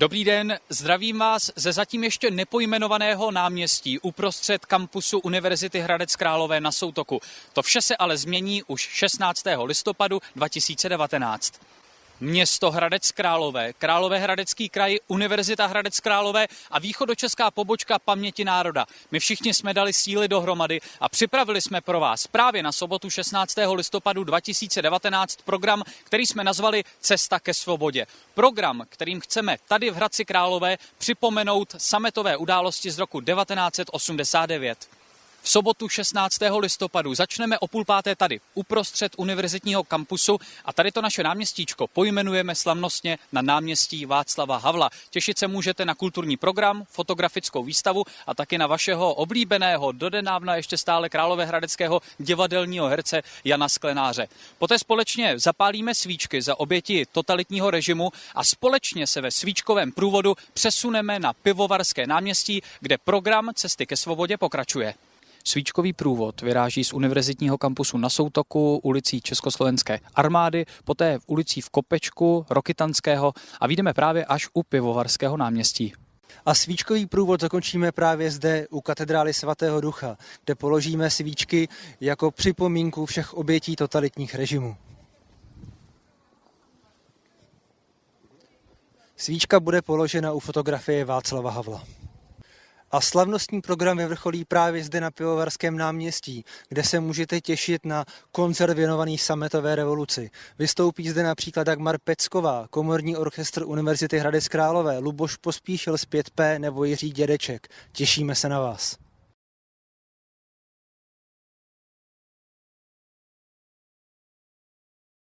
Dobrý den, zdravím vás ze zatím ještě nepojmenovaného náměstí uprostřed kampusu Univerzity Hradec Králové na Soutoku. To vše se ale změní už 16. listopadu 2019. Město Hradec Králové, Králové Hradecký kraj, Univerzita Hradec Králové a východočeská pobočka Paměti národa. My všichni jsme dali síly dohromady a připravili jsme pro vás právě na sobotu 16. listopadu 2019 program, který jsme nazvali Cesta ke svobodě. Program, kterým chceme tady v Hradci Králové připomenout sametové události z roku 1989. V sobotu 16. listopadu začneme o půl páté tady, uprostřed univerzitního kampusu a tady to naše náměstíčko pojmenujeme slavnostně na náměstí Václava Havla. Těšit se můžete na kulturní program, fotografickou výstavu a taky na vašeho oblíbeného, dodenávna ještě stále královéhradeckého divadelního herce Jana Sklenáře. Poté společně zapálíme svíčky za oběti totalitního režimu a společně se ve svíčkovém průvodu přesuneme na Pivovarské náměstí, kde program Cesty ke svobodě pokračuje. Svíčkový průvod vyráží z univerzitního kampusu na Soutoku, ulicí Československé armády, poté v ulicí v Kopečku, Rokytanského a vyjdeme právě až u Pivovarského náměstí. A svíčkový průvod zakončíme právě zde u katedrály svatého ducha, kde položíme svíčky jako připomínku všech obětí totalitních režimů. Svíčka bude položena u fotografie Václava Havla. A slavnostní program vyvrcholí právě zde na Pivovarském náměstí, kde se můžete těšit na koncert věnovaný sametové revoluci. Vystoupí zde například Dagmar Pecková, komorní orchestr Univerzity Hradec Králové, Luboš Pospíšil z 5P nebo Jiří Dědeček. Těšíme se na vás.